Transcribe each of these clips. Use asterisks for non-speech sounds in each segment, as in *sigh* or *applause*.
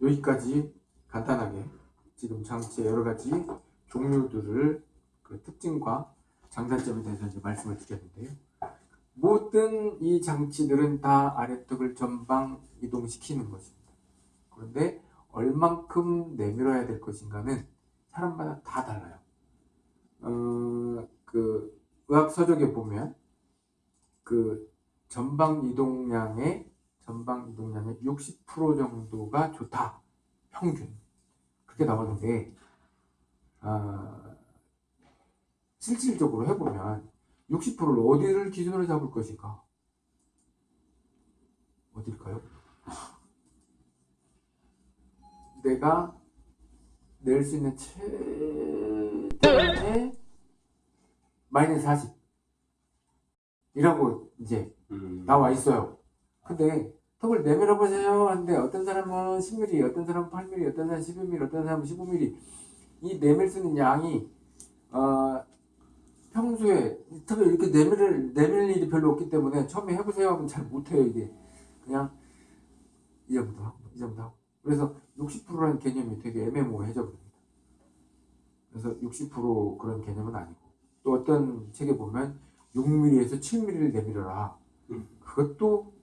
여기까지 간단하게 지금 장치의 여러 가지 종류들을 그 특징과 장단점에 대해서 이제 말씀을 드렸는데요. 모든 이 장치들은 다 아래턱을 전방 이동시키는 것입니다. 그런데 얼만큼 내밀어야 될 것인가는 사람마다 다 달라요. 어, 그 의학 서적에 보면 그 전방 이동량의 전방 이동량의 60% 정도가 좋다. 평균. 그렇게 나오는데 아, 실질적으로 해보면 60%를 어디를 기준으로 잡을 것인가? 어딜까요? 내가 낼 수 있는 최대의 마이너스 40 이라고 이제 음. 나와 있어요. 근데 턱을 내밀어 보세요. 하는데 어떤 사람은 10mm, 어떤 사람은 8mm, 어떤 사람은 11mm, 어떤 사람은 15mm 이 내밀 수 있는 양이 어, 평소에 턱을 이렇게 내밀, 내밀 일이 별로 없기 때문에 처음에 해보세요 하면 잘 못해요 이게. 그냥 이 정도 하고 이 정도 하고. 그래서 60%라는 개념이 되게 애매모호해져 버립니다. 그래서 60% 그런 개념은 아니고. 또 어떤 책에 보면 6mm에서 7mm를 내밀어라. 음. 그것도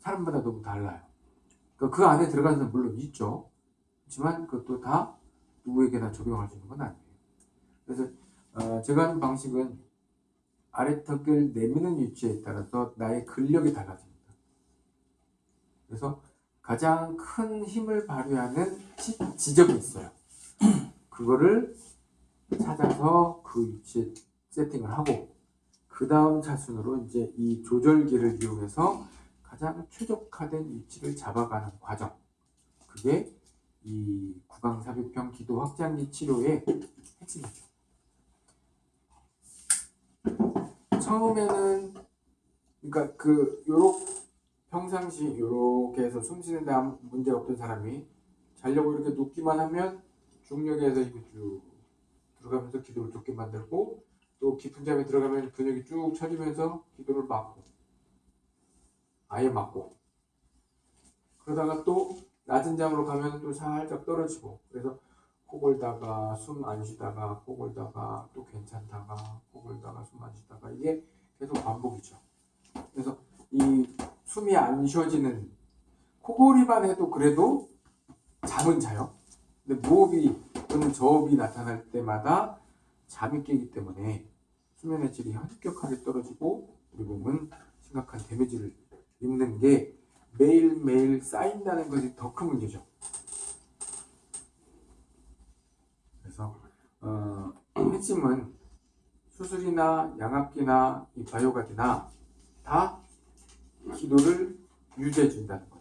사람마다 너무 달라요. 그러니까 그 안에 들어가는 사람 물론 있죠. 그렇지만 그것도 다 누구에게나 적용할 수 있는 건 아니에요. 그래서 어, 제가 하는 방식은 아래 턱을 내미는 위치에 따라서 나의 근력이 달라집니다. 그래서 가장 큰 힘을 발휘하는 시- 지점이 있어요. *clears throat* 그거를 찾아서 그 위치에 세팅을 하고 그 다음 차순으로 이제 이 조절기를 이용해서 가장 최적화된 위치를 잡아가는 과정. 그게 이 구강삽입형 기도 확장기 치료의 핵심이죠. 처음에는 그러니까 그 요렇 평상시 요렇게 해서 숨 쉬는 데 아무 문제 없던 사람이 자려고 이렇게 눕기만 하면 중력에서 힘이 쭉 들어가면서 기도를 좁게 만들고 또 깊은 잠에 들어가면 근육이 쭉 처지면서 기도를 막고 아예 막고 그러다가 또 낮은 잠으로 가면 또 살짝 떨어지고 그래서 코 골다가 숨 안 쉬다가 코 골다가 또 괜찮다가 코 골다가 숨 안 쉬다가 이게 계속 반복이죠. 그래서 이 숨이 안 쉬어지는 코골이만 해도 그래도 잠은 자요. 근데 무호흡이 또는 저호흡이 나타날 때마다 잠이 깨기 때문에 수면의 질이 현격하게 떨어지고 우리 몸은 심각한 데미지를 입는 게 매일매일 쌓인다는 것이 더 큰 문제죠. 그래서 어, *clears throat* 핵심은 수술이나 양압기나 이 바이오가드나 다 기도를 유지해 준다는 것.